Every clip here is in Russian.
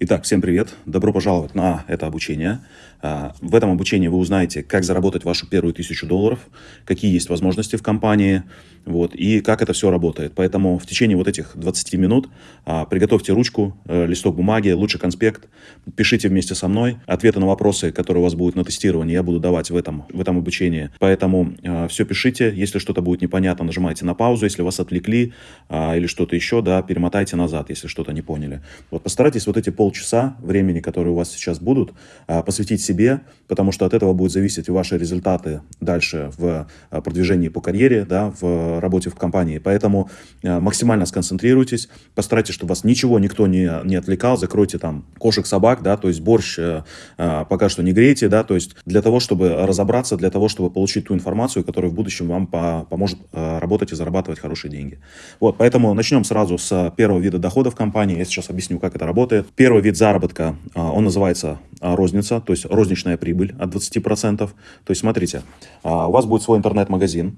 Итак, всем привет! Добро пожаловать на это обучение. А, в этом обучении вы узнаете, как заработать вашу первую тысячу долларов, какие есть возможности в компании, вот, и как это все работает. Поэтому в течение вот этих 20 минут а, приготовьте ручку, э, листок бумаги, лучше конспект, пишите вместе со мной. Ответы на вопросы, которые у вас будут на тестировании, я буду давать в этом, в этом обучении. Поэтому а, все пишите. Если что-то будет непонятно, нажимайте на паузу. Если вас отвлекли или что-то еще, да, перемотайте назад, если что-то не поняли. Вот постарайтесь вот эти полчаса времени, которые у вас сейчас будут, посвятить себе, потому что от этого будут зависеть ваши результаты дальше в продвижении по карьере, да, в работе в компании. Поэтому э, максимально сконцентрируйтесь, постарайтесь, чтобы вас ничего, никто не, не отвлекал, закройте там кошек, собак, да, то есть борщ э, э, пока что не грейте, да, то есть для того, чтобы разобраться, для того, чтобы получить ту информацию, которая в будущем вам по, поможет работать и зарабатывать хорошие деньги. Вот, поэтому начнем сразу с первого вида дохода в компании. Я сейчас объясню, как это работает. Первый вид заработка, он называется розница, то есть розничная прибыль от 20%. То есть смотрите, у вас будет свой интернет-магазин,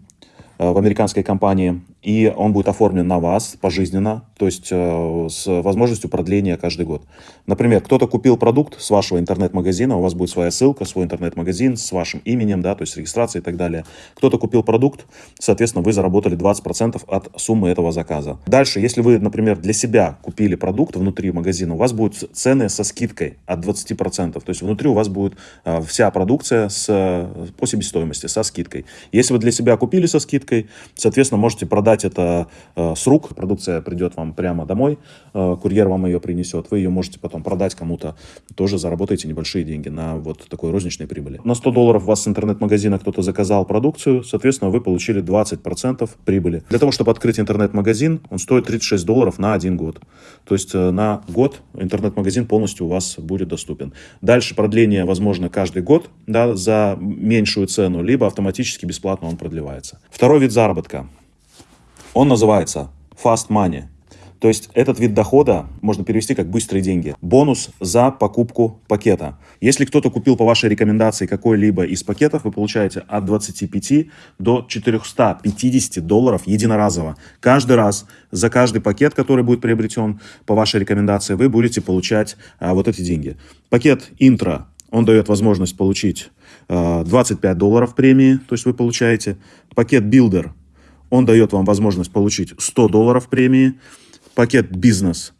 в американской компании, и он будет оформлен на вас пожизненно, то есть э, с возможностью продления каждый год. Например, кто-то купил продукт с вашего интернет-магазина, у вас будет своя ссылка, свой интернет-магазин с вашим именем, да, то есть регистрация и так далее. Кто-то купил продукт, соответственно, вы заработали 20% от суммы этого заказа. Дальше, если вы, например, для себя купили продукт внутри магазина, у вас будут цены со скидкой от 20%, то есть внутри у вас будет э, вся продукция с, по себестоимости, со скидкой. Если вы для себя купили со скидкой, скидкой. Соответственно, можете продать это э, с рук. Продукция придет вам прямо домой, э, курьер вам ее принесет. Вы ее можете потом продать кому-то. Тоже заработаете небольшие деньги на вот такой розничной прибыли. На 100 долларов у вас с интернет-магазина кто-то заказал продукцию. Соответственно, вы получили 20% прибыли. Для того, чтобы открыть интернет-магазин, он стоит 36 долларов на один год. То есть э, на год интернет-магазин полностью у вас будет доступен. Дальше продление возможно каждый год да, за меньшую цену, либо автоматически бесплатно он продлевается. Второй вид заработка. Он называется fast money. То есть этот вид дохода можно перевести как быстрые деньги. Бонус за покупку пакета. Если кто-то купил по вашей рекомендации какой-либо из пакетов, вы получаете от 25 до 450 долларов единоразово. Каждый раз за каждый пакет, который будет приобретен по вашей рекомендации, вы будете получать а, вот эти деньги. Пакет интро, он дает возможность получить 25 а, долларов премии, то есть вы получаете. Пакет Builder, он дает вам возможность получить 100 долларов премии. Пакет Бизнес,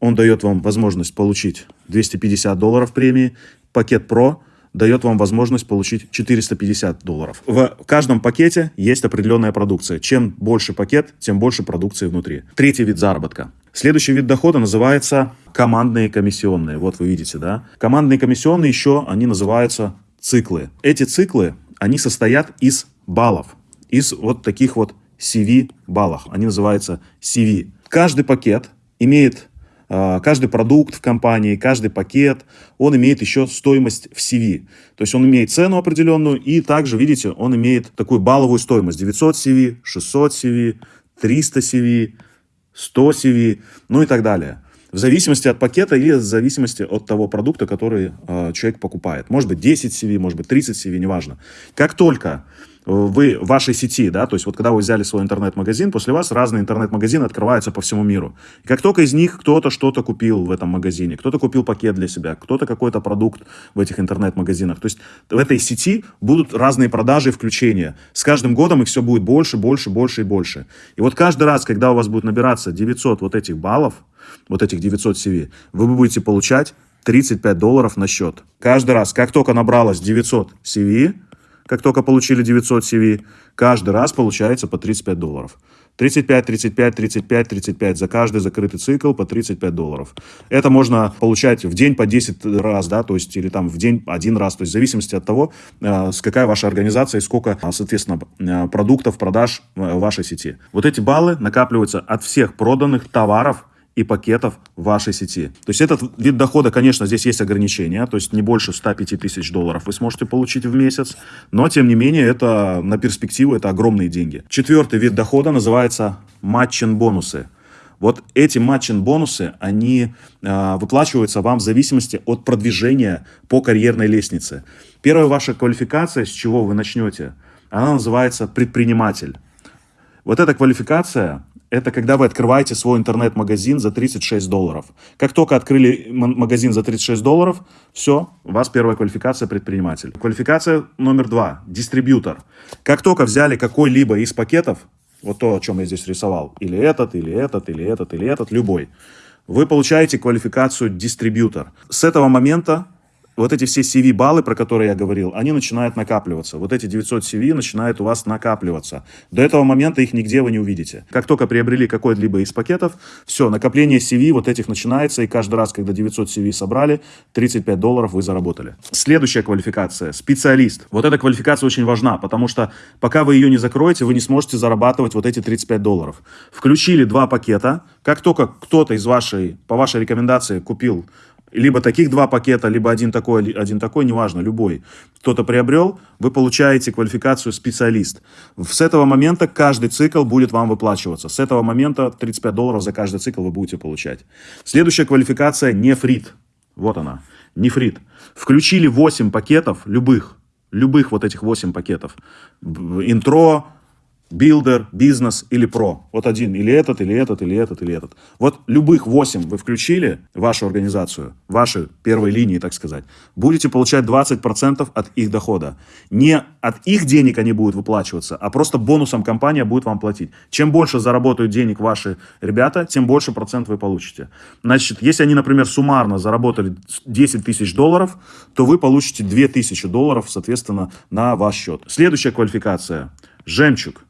он дает вам возможность получить 250 долларов премии. Пакет Pro дает вам возможность получить 450 долларов. В каждом пакете есть определенная продукция. Чем больше пакет, тем больше продукции внутри. Третий вид заработка. Следующий вид дохода называется командные комиссионные. Вот вы видите, да? Командные комиссионные еще, они называются циклы. Эти циклы, они состоят из баллов, из вот таких вот CV баллов. Они называются CV. Каждый пакет имеет, а, каждый продукт в компании, каждый пакет, он имеет еще стоимость в CV. То есть он имеет цену определенную и также, видите, он имеет такую балловую стоимость. 900 CV, 600 CV, 300 CV, 100 CV, ну и так далее. В зависимости от пакета или в зависимости от того продукта, который э, человек покупает. Может быть 10 CV, может быть 30 CV, неважно. Как только вы вашей сети, да, то есть вот когда вы взяли свой интернет-магазин, после вас разные интернет-магазины открываются по всему миру. И как только из них кто-то что-то купил в этом магазине, кто-то купил пакет для себя, кто-то какой-то продукт в этих интернет-магазинах, то есть в этой сети будут разные продажи и включения. С каждым годом их все будет больше, больше, больше и больше. И вот каждый раз, когда у вас будет набираться 900 вот этих баллов, вот этих 900 CV, вы будете получать 35 долларов на счет. Каждый раз, как только набралось 900 CV, как только получили 900 CV, каждый раз получается по 35 долларов. 35, 35, 35, 35 за каждый закрытый цикл по 35 долларов. Это можно получать в день по 10 раз, да, то есть или там в день один раз, то есть в зависимости от того, э, с какая ваша организация и сколько, соответственно, э, продуктов, продаж в вашей сети. Вот эти баллы накапливаются от всех проданных товаров и пакетов вашей сети. То есть этот вид дохода, конечно, здесь есть ограничения, то есть не больше 105 тысяч долларов вы сможете получить в месяц, но тем не менее это на перспективу это огромные деньги. Четвертый вид дохода называется матчин-бонусы. Вот эти матчин-бонусы, они э, выплачиваются вам в зависимости от продвижения по карьерной лестнице. Первая ваша квалификация, с чего вы начнете, она называется предприниматель. Вот эта квалификация, это когда вы открываете свой интернет-магазин за 36 долларов. Как только открыли магазин за 36 долларов, все, у вас первая квалификация предприниматель. Квалификация номер два – дистрибьютор. Как только взяли какой-либо из пакетов, вот то, о чем я здесь рисовал, или этот, или этот, или этот, или этот, любой, вы получаете квалификацию дистрибьютор. С этого момента вот эти все CV-баллы, про которые я говорил, они начинают накапливаться. Вот эти 900 CV начинают у вас накапливаться. До этого момента их нигде вы не увидите. Как только приобрели какой-либо из пакетов, все, накопление CV вот этих начинается, и каждый раз, когда 900 CV собрали, 35 долларов вы заработали. Следующая квалификация – специалист. Вот эта квалификация очень важна, потому что пока вы ее не закроете, вы не сможете зарабатывать вот эти 35 долларов. Включили два пакета, как только кто-то из вашей, по вашей рекомендации купил либо таких два пакета, либо один такой, один такой, неважно, любой. Кто-то приобрел, вы получаете квалификацию специалист. С этого момента каждый цикл будет вам выплачиваться. С этого момента 35 долларов за каждый цикл вы будете получать. Следующая квалификация нефрит. Вот она, нефрит. Включили 8 пакетов, любых, любых вот этих 8 пакетов. Intro, Builder, бизнес или Pro. Вот один, или этот, или этот, или этот, или этот. Вот любых 8 вы включили вашу организацию, ваши первые линии, так сказать, будете получать 20% от их дохода. Не от их денег они будут выплачиваться, а просто бонусом компания будет вам платить. Чем больше заработают денег ваши ребята, тем больше процент вы получите. Значит, если они, например, суммарно заработали 10 тысяч долларов, то вы получите 2 тысячи долларов, соответственно, на ваш счет. Следующая квалификация. Жемчуг.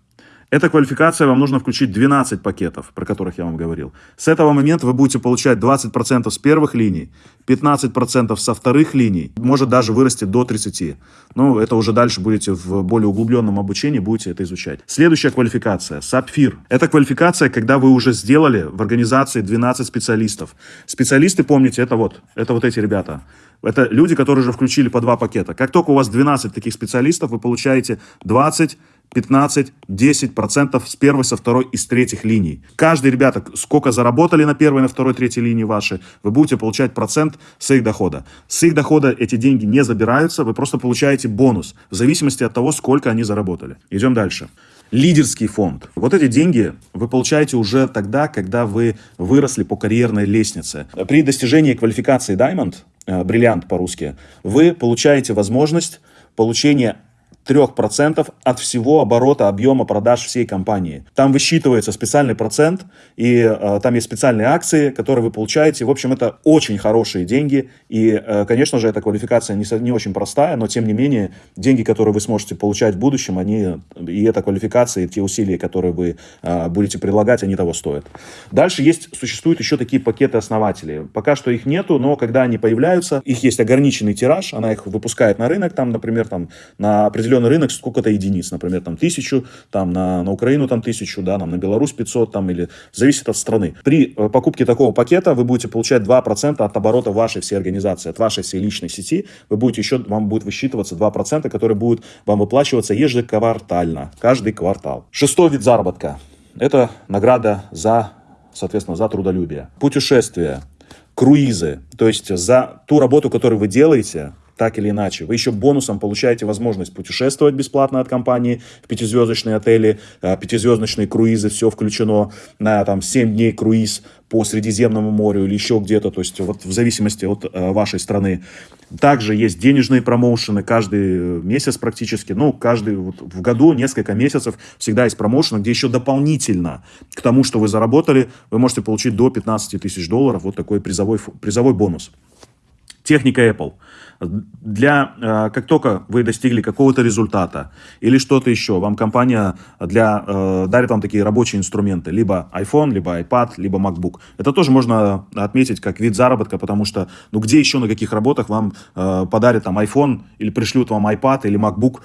Эта квалификация вам нужно включить 12 пакетов, про которых я вам говорил. С этого момента вы будете получать 20% с первых линий, 15% со вторых линий, может даже вырасти до 30%. Ну, это уже дальше будете в более углубленном обучении, будете это изучать. Следующая квалификация – сапфир. Это квалификация, когда вы уже сделали в организации 12 специалистов. Специалисты, помните, это вот, это вот эти ребята. Это люди, которые уже включили по два пакета. Как только у вас 12 таких специалистов, вы получаете 20 15, 10% с первой, со второй и с третьих линий. Каждый, ребята, сколько заработали на первой, на второй, третьей линии ваши, вы будете получать процент с их дохода. С их дохода эти деньги не забираются, вы просто получаете бонус в зависимости от того, сколько они заработали. Идем дальше. Лидерский фонд. Вот эти деньги вы получаете уже тогда, когда вы выросли по карьерной лестнице. При достижении квалификации Diamond, э, бриллиант по-русски, вы получаете возможность получения 3% от всего оборота объема продаж всей компании. Там высчитывается специальный процент, и э, там есть специальные акции, которые вы получаете. В общем, это очень хорошие деньги, и, э, конечно же, эта квалификация не, не очень простая, но, тем не менее, деньги, которые вы сможете получать в будущем, они, и эта квалификация, и те усилия, которые вы э, будете прилагать, они того стоят. Дальше есть, существуют еще такие пакеты основателей. Пока что их нету, но когда они появляются, их есть ограниченный тираж, она их выпускает на рынок, там, например, там, на определенный определенный рынок сколько-то единиц, например, там тысячу, там на, на Украину там тысячу, да, нам на Беларусь 500, там или зависит от страны. При э, покупке такого пакета вы будете получать 2% от оборота вашей всей организации, от вашей всей личной сети, вы будете еще, вам будет высчитываться 2%, которые будут вам выплачиваться ежеквартально, каждый квартал. Шестой вид заработка. Это награда за, соответственно, за трудолюбие. Путешествия, круизы, то есть за ту работу, которую вы делаете, так или иначе. Вы еще бонусом получаете возможность путешествовать бесплатно от компании в пятизвездочные отели, э, пятизвездочные круизы, все включено на там 7 дней круиз по Средиземному морю или еще где-то, то есть вот в зависимости от э, вашей страны. Также есть денежные промоушены каждый э, месяц практически, ну, каждый вот, в году несколько месяцев всегда есть промоушены, где еще дополнительно к тому, что вы заработали, вы можете получить до 15 тысяч долларов, вот такой призовой, призовой бонус. Техника Apple – для, э, как только вы достигли какого-то результата или что-то еще, вам компания для, э, дарит вам такие рабочие инструменты, либо iPhone, либо iPad, либо MacBook. Это тоже можно отметить как вид заработка, потому что, ну, где еще на каких работах вам э, подарят там iPhone или пришлют вам iPad или MacBook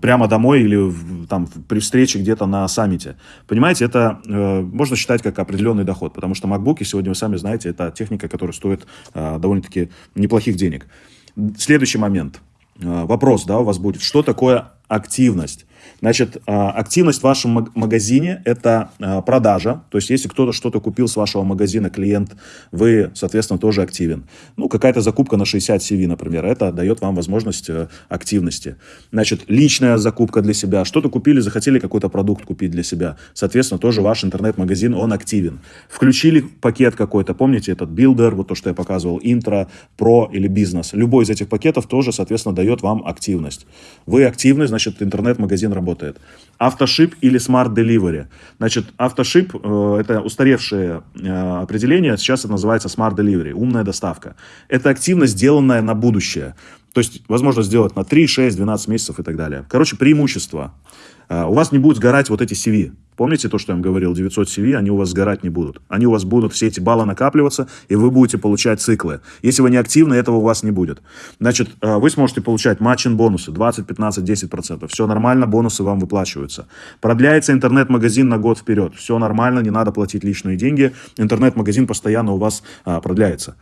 прямо домой или там при встрече где-то на саммите. Понимаете, это можно считать как определенный доход, потому что MacBook, сегодня вы сами знаете, это техника, которая стоит довольно-таки неплохих денег. Следующий момент. Э, вопрос, да, у вас будет. Что такое активность. Значит, а, активность в вашем магазине – это а, продажа. То есть, если кто-то что-то купил с вашего магазина, клиент, вы, соответственно, тоже активен. Ну, какая-то закупка на 60 CV, например, это дает вам возможность э, активности. Значит, личная закупка для себя. Что-то купили, захотели какой-то продукт купить для себя. Соответственно, тоже ваш интернет-магазин, он активен. Включили пакет какой-то, помните, этот Builder, вот то, что я показывал, интро, про или бизнес. Любой из этих пакетов тоже, соответственно, дает вам активность. Вы активны, значит, интернет-магазин работает работает. Автошип или Smart Delivery. Значит, автошип э, – это устаревшее э, определение, сейчас это называется Smart Delivery, умная доставка. Это активность, сделанная на будущее. То есть, возможно сделать на 3, 6, 12 месяцев и так далее. Короче, преимущество. Э, у вас не будут сгорать вот эти CV. Помните то, что я вам говорил, 900 CV, они у вас сгорать не будут. Они у вас будут, все эти баллы накапливаться, и вы будете получать циклы. Если вы не активны, этого у вас не будет. Значит, э, вы сможете получать матчин бонусы 20, 15, 10%. Все нормально, бонусы вам выплачиваются. Продляется интернет-магазин на год вперед. Все нормально, не надо платить личные деньги. Интернет-магазин постоянно у вас а, продляется.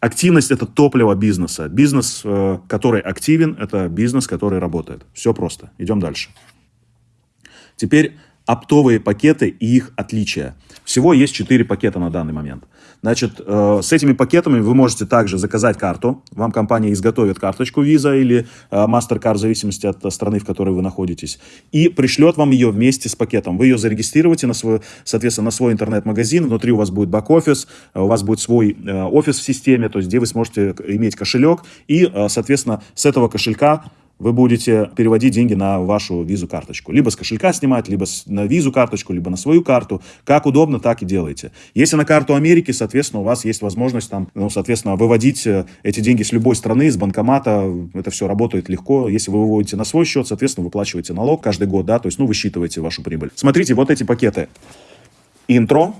Активность – это топливо бизнеса. Бизнес, э, который активен, это бизнес, который работает. Все просто. Идем дальше. Теперь оптовые пакеты и их отличия. Всего есть 4 пакета на данный момент. Значит, э, с этими пакетами вы можете также заказать карту. Вам компания изготовит карточку Visa или э, MasterCard, в зависимости от страны, в которой вы находитесь, и пришлет вам ее вместе с пакетом. Вы ее зарегистрируете, на свой, соответственно, на свой интернет-магазин. Внутри у вас будет бэк-офис, у вас будет свой э, офис в системе, то есть где вы сможете иметь кошелек. И, э, соответственно, с этого кошелька вы будете переводить деньги на вашу визу-карточку. Либо с кошелька снимать, либо на визу-карточку, либо на свою карту. Как удобно, так и делайте. Если на карту Америки, соответственно, у вас есть возможность там, ну, соответственно, выводить э, эти деньги с любой страны, с банкомата. Это все работает легко. Если вы выводите на свой счет, соответственно, выплачиваете налог каждый год, да, то есть, ну, высчитываете вашу прибыль. Смотрите, вот эти пакеты. Intro,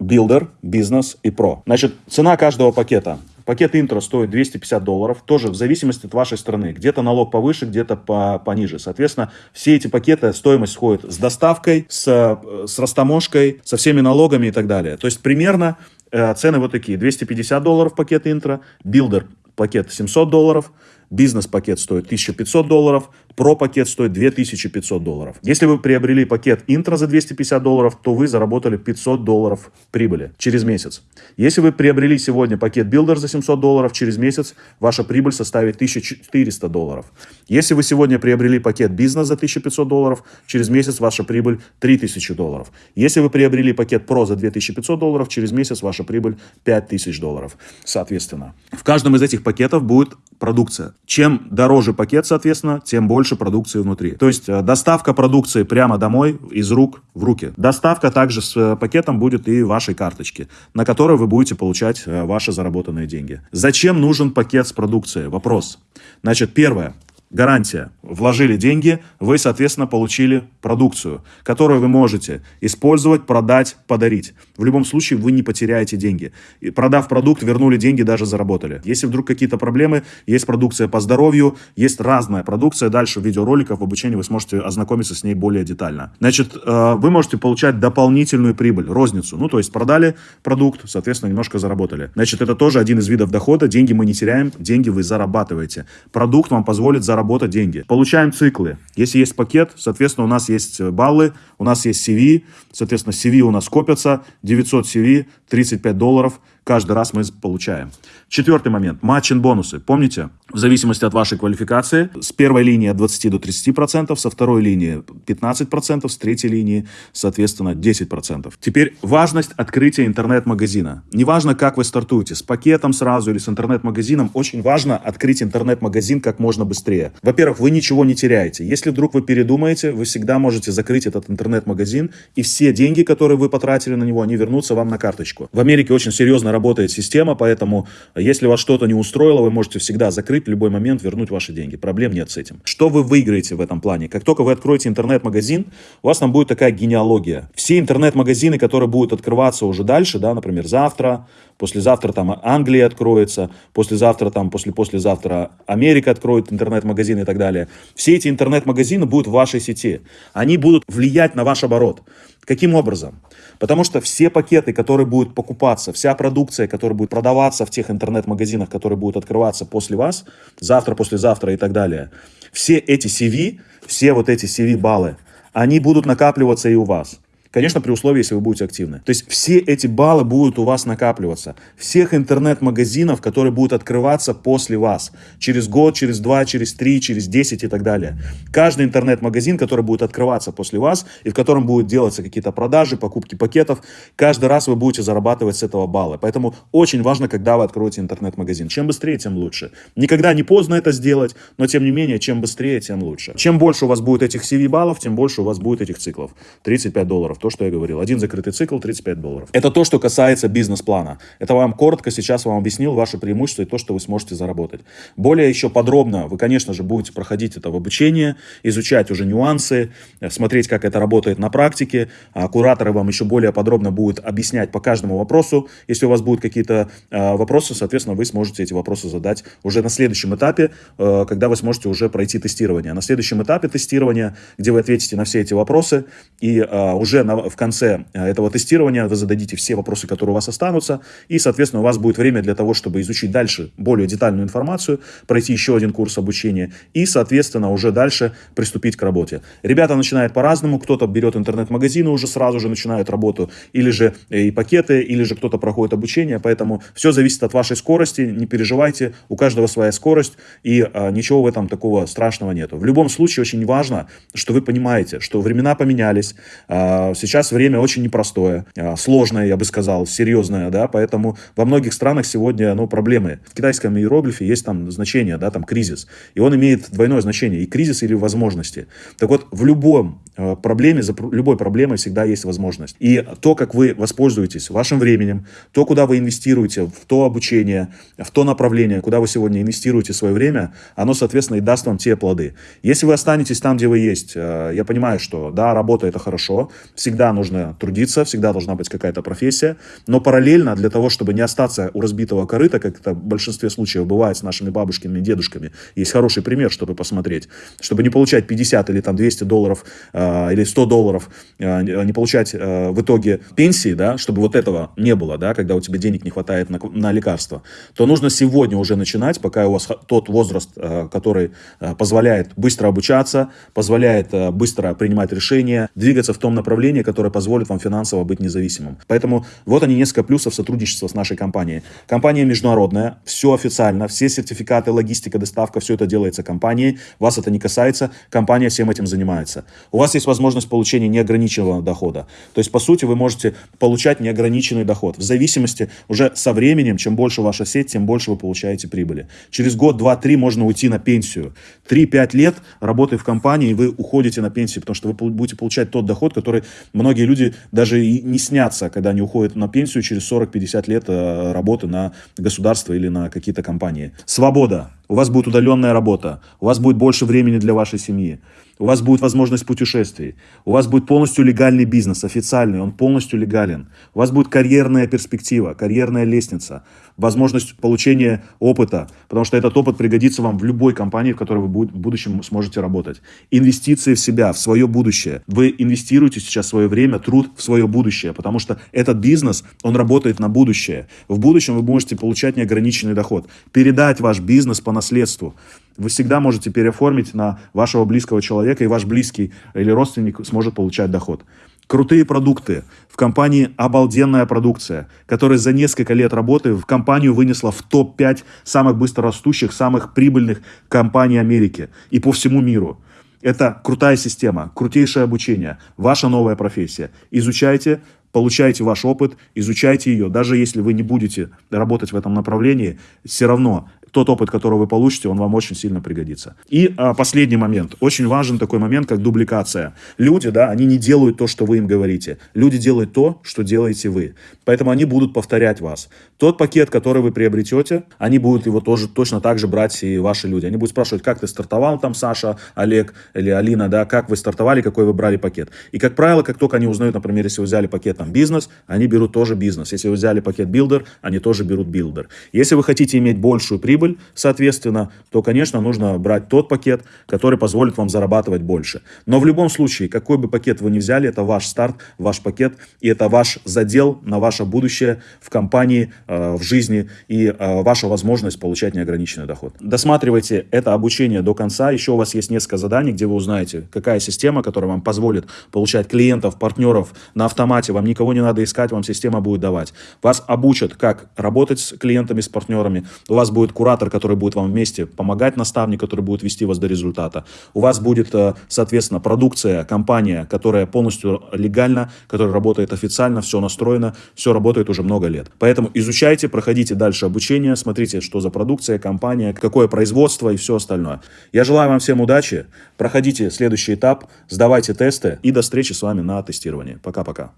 Builder, Бизнес и Pro. Значит, цена каждого пакета Пакет интро стоит 250 долларов, тоже в зависимости от вашей страны. Где-то налог повыше, где-то по, пониже. Соответственно, все эти пакеты, стоимость входит с доставкой, с, э, с растаможкой, со всеми налогами и так далее. То есть примерно э, цены вот такие. 250 долларов пакет Intro, Builder пакет 700 долларов, бизнес-пакет стоит 1500 долларов, Pro-пакет стоит 2500 долларов. Если вы приобрели пакет интро за 250 долларов, то вы заработали 500 долларов прибыли через месяц. Если вы приобрели сегодня пакет Builder за 700 долларов, через месяц ваша прибыль составит 1400 долларов. Если вы сегодня приобрели пакет бизнес за 1500 долларов, через месяц ваша прибыль 3000 долларов. Если вы приобрели пакет Pro за 2500 долларов, через месяц ваша прибыль 5000 долларов. Соответственно, в каждом из этих пакетов будет продукция. Чем дороже пакет, соответственно, тем больше продукции внутри. То есть э, доставка продукции прямо домой, из рук в руки. Доставка также с э, пакетом будет и вашей карточки, на которой вы будете получать э, ваши заработанные деньги. Зачем нужен пакет с продукцией? Вопрос. Значит, первое. Гарантия. Вложили деньги, вы, соответственно, получили продукцию, которую вы можете использовать, продать, подарить. В любом случае вы не потеряете деньги. И продав продукт, вернули деньги, даже заработали. Если вдруг какие-то проблемы, есть продукция по здоровью, есть разная продукция. Дальше в видеороликах, в обучении вы сможете ознакомиться с ней более детально. Значит, э, вы можете получать дополнительную прибыль, розницу. Ну, то есть продали продукт, соответственно, немножко заработали. Значит, это тоже один из видов дохода. Деньги мы не теряем, деньги вы зарабатываете. Продукт вам позволит заработать заработать деньги. Получаем циклы. Если есть пакет, соответственно, у нас есть баллы, у нас есть CV, соответственно, CV у нас копятся, 900 CV, 35 долларов – каждый раз мы получаем. Четвертый момент. Матчин бонусы. Помните? В зависимости от вашей квалификации. С первой линии от 20 до 30%, со второй линии 15%, с третьей линии, соответственно, 10%. Теперь важность открытия интернет-магазина. Неважно, как вы стартуете, с пакетом сразу или с интернет-магазином, очень важно открыть интернет-магазин как можно быстрее. Во-первых, вы ничего не теряете. Если вдруг вы передумаете, вы всегда можете закрыть этот интернет-магазин, и все деньги, которые вы потратили на него, они вернутся вам на карточку. В Америке очень серьезно работает система, поэтому если вас что-то не устроило, вы можете всегда закрыть в любой момент, вернуть ваши деньги. Проблем нет с этим. Что вы выиграете в этом плане? Как только вы откроете интернет-магазин, у вас там будет такая генеалогия. Все интернет-магазины, которые будут открываться уже дальше, да, например, завтра, послезавтра там Англия откроется, послезавтра там, после-послезавтра Америка откроет интернет-магазин и так далее. Все эти интернет-магазины будут в вашей сети. Они будут влиять на ваш оборот. Каким образом? Потому что все пакеты, которые будут покупаться, вся продукция, которая будет продаваться в тех интернет-магазинах, которые будут открываться после вас, завтра, послезавтра и так далее, все эти CV, все вот эти CV-баллы, они будут накапливаться и у вас. Конечно, при условии, если вы будете активны. То есть все эти баллы будут у вас накапливаться. Всех интернет-магазинов, которые будут открываться после вас. Через год, через два, через три, через десять и так далее. Каждый интернет-магазин, который будет открываться после вас и в котором будут делаться какие-то продажи, покупки пакетов, каждый раз вы будете зарабатывать с этого баллы. Поэтому очень важно, когда вы откроете интернет-магазин. Чем быстрее, тем лучше. Никогда не поздно это сделать, но тем не менее, чем быстрее, тем лучше. Чем больше у вас будет этих CV-баллов, тем больше у вас будет этих циклов. 35 долларов то, что я говорил. Один закрытый цикл 35 долларов. Это то, что касается бизнес-плана. Это вам коротко сейчас вам объяснил ваши преимущества и то, что вы сможете заработать. Более еще подробно вы, конечно же, будете проходить это в обучении, изучать уже нюансы, э, смотреть, как это работает на практике. А кураторы вам еще более подробно будут объяснять по каждому вопросу. Если у вас будут какие-то э, вопросы, соответственно, вы сможете эти вопросы задать уже на следующем этапе, э, когда вы сможете уже пройти тестирование. На следующем этапе тестирования, где вы ответите на все эти вопросы и уже в конце э, этого тестирования вы зададите все вопросы, которые у вас останутся, и, соответственно, у вас будет время для того, чтобы изучить дальше более детальную информацию, пройти еще один курс обучения и, соответственно, уже дальше приступить к работе. Ребята начинают по-разному, кто-то берет интернет-магазины уже сразу же начинают работу, или же э, и пакеты, или же кто-то проходит обучение, поэтому все зависит от вашей скорости, не переживайте, у каждого своя скорость, и а, ничего в этом такого страшного нету. В любом случае очень важно, что вы понимаете, что времена поменялись, а, сейчас время очень непростое, а, сложное, я бы сказал, серьезное, да, поэтому во многих странах сегодня, ну, проблемы. В китайском иероглифе есть там значение, да, там кризис, и он имеет двойное значение, и кризис или возможности. Так вот, в любом а, проблеме, за любой проблемой всегда есть возможность. И то, как вы воспользуетесь вашим временем, то, куда вы инвестируете, в то обучение, в то направление, куда вы сегодня инвестируете свое время, оно, соответственно, и даст вам те плоды. Если вы останетесь там, где вы есть, а, я понимаю, что, да, работа это хорошо, всегда всегда нужно трудиться, всегда должна быть какая-то профессия, но параллельно для того, чтобы не остаться у разбитого корыта, как это в большинстве случаев бывает с нашими бабушками и дедушками, есть хороший пример, чтобы посмотреть, чтобы не получать 50 или там 200 долларов э, или 100 долларов, э, не получать э, в итоге пенсии, да, чтобы вот этого не было, да, когда у тебя денег не хватает на, на лекарства, то нужно сегодня уже начинать, пока у вас тот возраст, э, который э, позволяет быстро обучаться, позволяет э, быстро принимать решения, двигаться в том направлении, которая позволит вам финансово быть независимым. Поэтому вот они несколько плюсов сотрудничества с нашей компанией. Компания международная, все официально, все сертификаты, логистика, доставка, все это делается компанией. Вас это не касается, компания всем этим занимается. У вас есть возможность получения неограниченного дохода. То есть, по сути, вы можете получать неограниченный доход. В зависимости уже со временем, чем больше ваша сеть, тем больше вы получаете прибыли. Через год, два, три можно уйти на пенсию. Три-пять лет работы в компании, и вы уходите на пенсию, потому что вы будете получать тот доход, который Многие люди даже и не снятся, когда они уходят на пенсию через 40-50 лет э, работы на государство или на какие-то компании. Свобода. У вас будет удаленная работа. У вас будет больше времени для вашей семьи у вас будет возможность путешествий, у вас будет полностью легальный бизнес, официальный, он полностью легален, у вас будет карьерная перспектива, карьерная лестница, возможность получения опыта, потому что этот опыт пригодится вам в любой компании, в которой вы в будущем сможете работать. Инвестиции в себя, в свое будущее. Вы инвестируете сейчас свое время, труд в свое будущее, потому что этот бизнес, он работает на будущее. В будущем вы можете получать неограниченный доход, передать ваш бизнес по наследству вы всегда можете переоформить на вашего близкого человека, и ваш близкий или родственник сможет получать доход. Крутые продукты. В компании обалденная продукция, которая за несколько лет работы в компанию вынесла в топ-5 самых быстрорастущих, самых прибыльных компаний Америки и по всему миру. Это крутая система, крутейшее обучение, ваша новая профессия. Изучайте, получайте ваш опыт, изучайте ее. Даже если вы не будете работать в этом направлении, все равно тот опыт, который вы получите, он вам очень сильно пригодится. И а, последний момент. Очень важен такой момент, как дубликация. Люди, да, они не делают то, что вы им говорите. Люди делают то, что делаете вы. Поэтому они будут повторять вас. Тот пакет, который вы приобретете, они будут его тоже точно так же брать и ваши люди. Они будут спрашивать, как ты стартовал там, Саша, Олег или Алина, да, как вы стартовали, какой вы брали пакет. И, как правило, как только они узнают, например, если вы взяли пакет там бизнес, они берут тоже бизнес. Если вы взяли пакет Builder, они тоже берут билдер. Если вы хотите иметь большую прибыль, прибыль, соответственно, то, конечно, нужно брать тот пакет, который позволит вам зарабатывать больше. Но в любом случае, какой бы пакет вы ни взяли, это ваш старт, ваш пакет, и это ваш задел на ваше будущее в компании, э, в жизни и э, ваша возможность получать неограниченный доход. Досматривайте это обучение до конца. Еще у вас есть несколько заданий, где вы узнаете, какая система, которая вам позволит получать клиентов, партнеров на автомате. Вам никого не надо искать, вам система будет давать. Вас обучат, как работать с клиентами, с партнерами. У вас будет куратор, который будет вам вместе помогать, наставник, который будет вести вас до результата. У вас будет, э, соответственно, продукция, компания, которая полностью легальна, которая работает официально, все настроено, все работает уже много лет. Поэтому изучайте, проходите дальше обучение, смотрите, что за продукция, компания, какое производство и все остальное. Я желаю вам всем удачи, проходите следующий этап, сдавайте тесты и до встречи с вами на тестировании. Пока-пока.